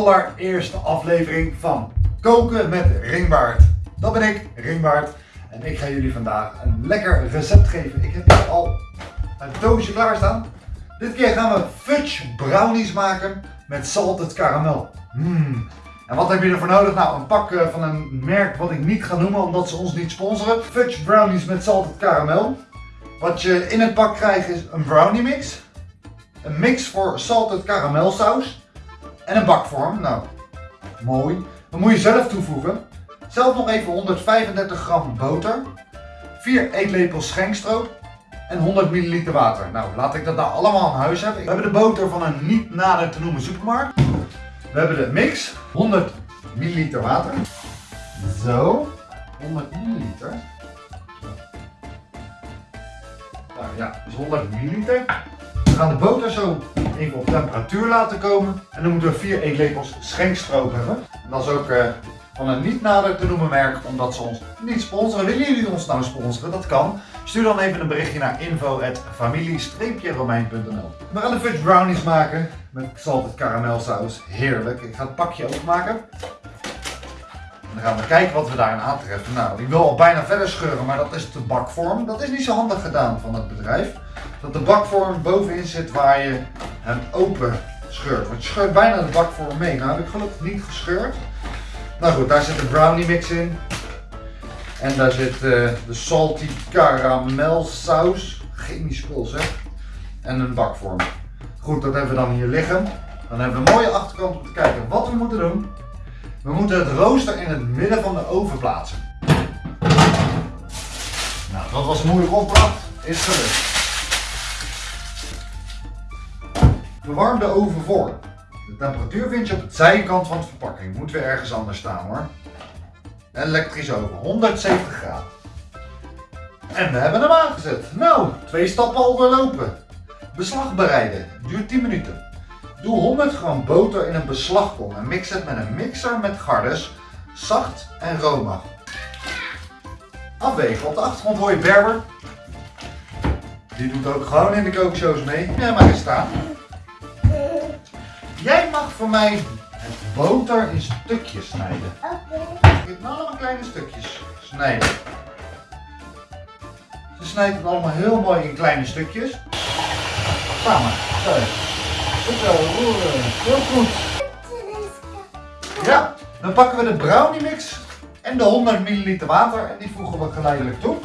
allereerste aflevering van Koken met Ringbaard. Dat ben ik, Ringbaard. En ik ga jullie vandaag een lekker recept geven. Ik heb hier al een doosje klaarstaan. Dit keer gaan we fudge brownies maken met salted karamel. Mm. En wat heb je ervoor nodig? Nou, een pak eh, van een merk wat ik niet ga noemen omdat ze ons niet sponsoren. Fudge brownies met salted karamel. Wat je in het pak krijgt is een brownie mix. Een mix voor salted karamelsaus. En een bakvorm. Nou, mooi. Dat moet je zelf toevoegen. Zelf nog even 135 gram boter. 4 eetlepels schenkstroop. En 100 milliliter water. Nou, laat ik dat nou allemaal aan huis hebben. We hebben de boter van een niet nader te noemen supermarkt. We hebben de mix. 100 milliliter water. Zo. 100 milliliter. Nou ja, dus 100 milliliter. Gaan de boter zo even op temperatuur laten komen. En dan moeten we 4 eetlepels schenkstroop hebben. En dat is ook uh, van een niet nader te noemen merk, omdat ze ons niet sponsoren. Willen jullie ons nou sponsoren? Dat kan. Stuur dan even een berichtje naar info.familie-romein.nl We gaan de fudge brownies maken met salted karamelsaus. Heerlijk. Ik ga het pakje openmaken. En dan gaan we kijken wat we daarin aantreffen. Nou, ik wil al bijna verder scheuren, maar dat is de bakvorm. Dat is niet zo handig gedaan van het bedrijf. Dat de bakvorm bovenin zit waar je hem open scheurt. Want je scheurt bijna de bakvorm mee. Nou heb ik gelukkig niet gescheurd. Nou goed, daar zit de brownie mix in. En daar zit uh, de salty caramel saus. Chemisch spul zeg. En een bakvorm. Goed, dat hebben we dan hier liggen. Dan hebben we een mooie achterkant om te kijken wat we moeten doen. We moeten het rooster in het midden van de oven plaatsen. Nou, dat was moeilijk opdracht. Is gelukt. Verwarm de oven voor. De temperatuur vind je op de zijkant van de verpakking. Moet weer ergens anders staan hoor. Elektrisch oven, 170 graden. En we hebben hem aangezet. Nou, twee stappen al doorlopen. Beslag bereiden, duurt 10 minuten. Doe 100 gram boter in een beslagkom en mix het met een mixer met gardes, zacht en romig. Afwegen, op de achtergrond hoor je Berber. Die doet ook gewoon in de kookshows mee. Ja, maar eens staan. Jij mag voor mij het boter in stukjes snijden. Oké. Okay. allemaal kleine stukjes snijden. Ze snijdt het allemaal heel mooi in kleine stukjes. Samen. Zo. Goed zo, roeren. Heel goed. Ja, dan pakken we de brownie mix en de 100 ml water en die voegen we geleidelijk toe.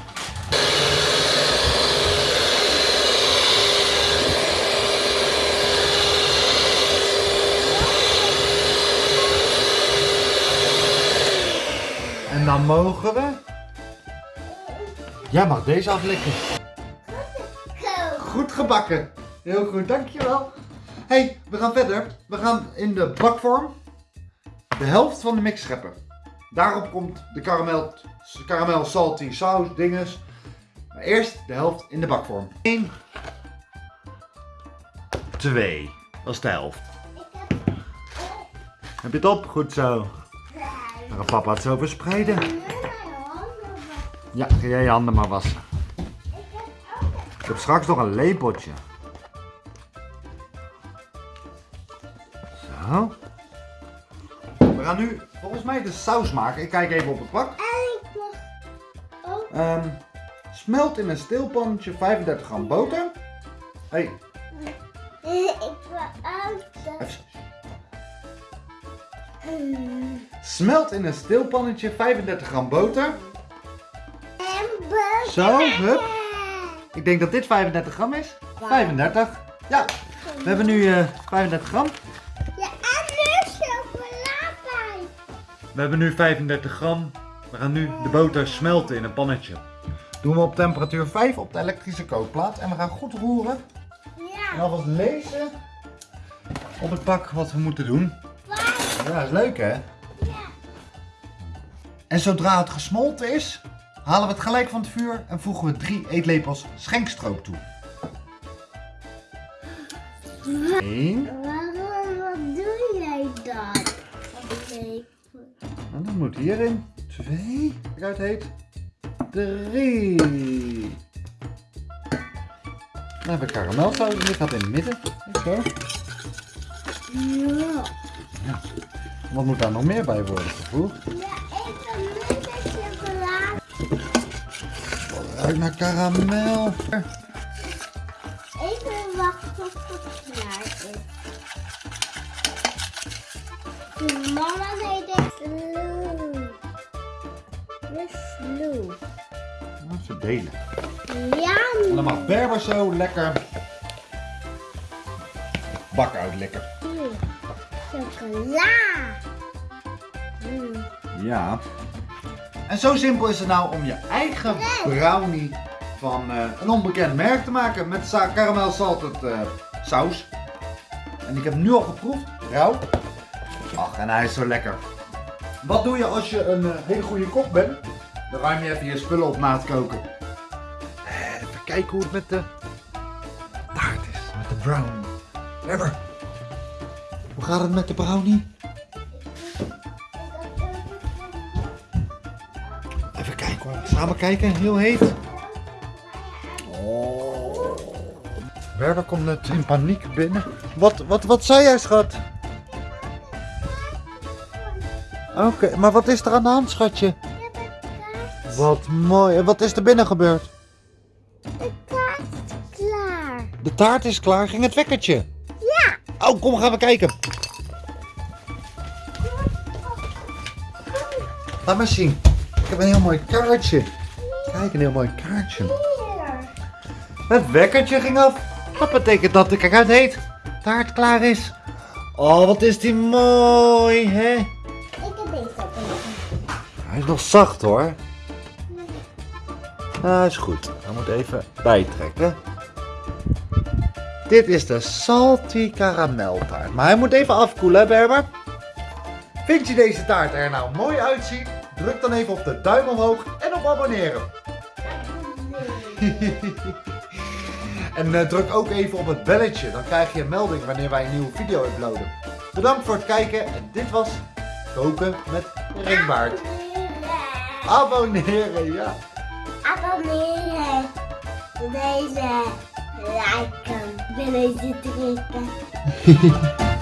En dan mogen we... Jij mag deze aflikken. Goed gebakken. Heel goed, dankjewel. hey, we gaan verder. We gaan in de bakvorm de helft van de mix scheppen. Daarop komt de karamel, karamel salty saus dinges. Maar eerst de helft in de bakvorm. 1, 2. Dat is de helft. Heb je het op? Goed zo. Dan gaat papa het zo verspreiden. Ja, ga jij je handen maar wassen. Ik heb straks nog een lepeltje. Zo. We gaan nu volgens mij de saus maken. Ik kijk even op het pak. Um, smelt in een stilpannetje 35 gram boter. Hey. Ik wil ook. Smelt in een stilpannetje 35 gram boter. En boter. Zo, hup. Ik denk dat dit 35 gram is. 35. Ja, we hebben nu uh, 35 gram. Ja, en nu chocolade. We hebben nu 35 gram. We gaan nu de boter smelten in een pannetje. Doen we op temperatuur 5 op de elektrische kookplaat. En we gaan goed roeren. Ja. En alvast lezen op het pak wat we moeten doen. Ja, is leuk hè? En zodra het gesmolten is, halen we het gelijk van het vuur en voegen we drie eetlepels schenkstroop toe. Eén. Waarom, wat doe jij dan? En dat moet hierin. Twee. Kijk uit heet. Drie. Dan hebben we karamelsaus. Die gaat in het midden. Zo. Ja. ja. Wat moet daar nog meer bij worden gevoegd? Ruikt naar karamel. Even wachten tot het klaar is. De mama deed het sloe. De sloe. Even delen. Ja, En dan mag Berber zo lekker bak uitlikken. chocola. Mm. Ja. En zo simpel is het nou om je eigen brownie van eh, een onbekend merk te maken met sa- caramel salted eh, saus. En ik heb nu al geproefd, rauw. Ach, en hij is zo lekker. Wat doe je als je een eh, hele goede kok bent? Dan ruim je even je spullen op na het koken. Even kijken hoe het met de taart is, met de brownie. Lever, hoe gaat het met de brownie? Hoor. Samen kijken, heel heet. Oh. Berber komt net in paniek binnen. Wat, wat, wat zei jij, schat? Oké, maar wat is er aan de hand, schatje? Wat mooi. En wat is er binnen gebeurd? De taart is klaar. De taart is klaar. Ging het wekkertje? Ja. Oh, kom, gaan we kijken. Laat maar zien. Ik heb een heel mooi kaartje. Kijk, een heel mooi kaartje. Het wekkertje ging af. Dat betekent dat de kaart heet. Taart klaar is. Oh, wat is die mooi, hè? Ik heb deze. Hij is nog zacht, hoor. Nou, is goed. Hij moet even bijtrekken. Dit is de salty karameltaart. Maar hij moet even afkoelen, hè, Berber? Vind je deze taart er nou mooi uitzien? Druk dan even op de duim omhoog en op abonneren. En eh, druk ook even op het belletje, dan krijg je een melding wanneer wij een nieuwe video uploaden. Bedankt voor het kijken en dit was Koken met Ringbaard. Abonneren, ja. Abonneren. Deze liken. Willen ze drukken.